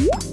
Woo!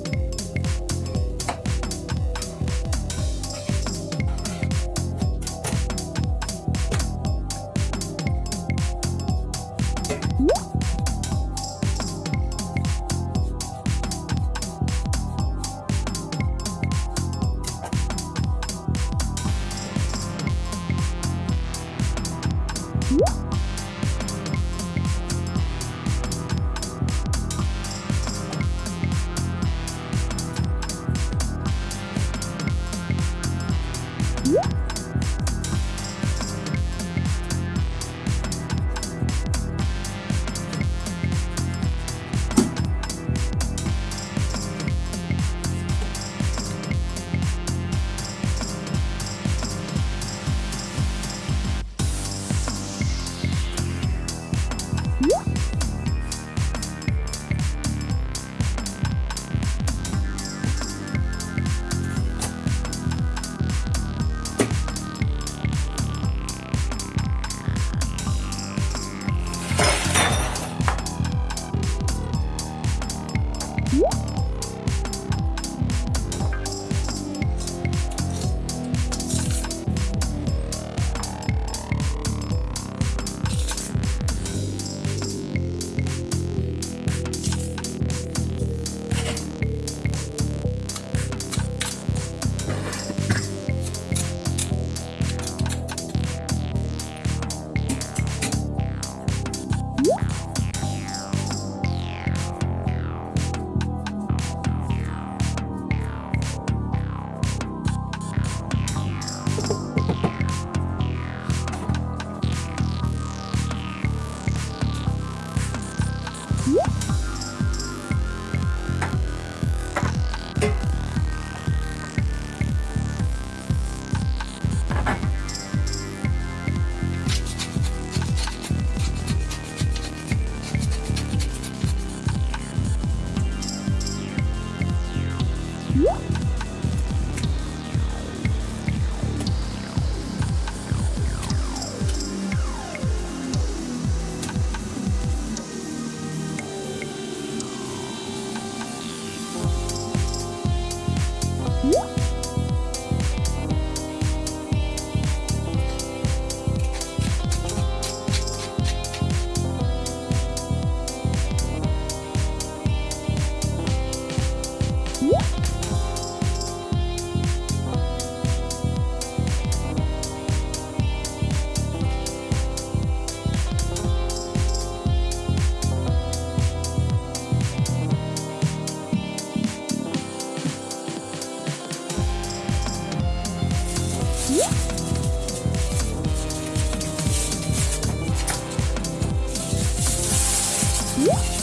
What?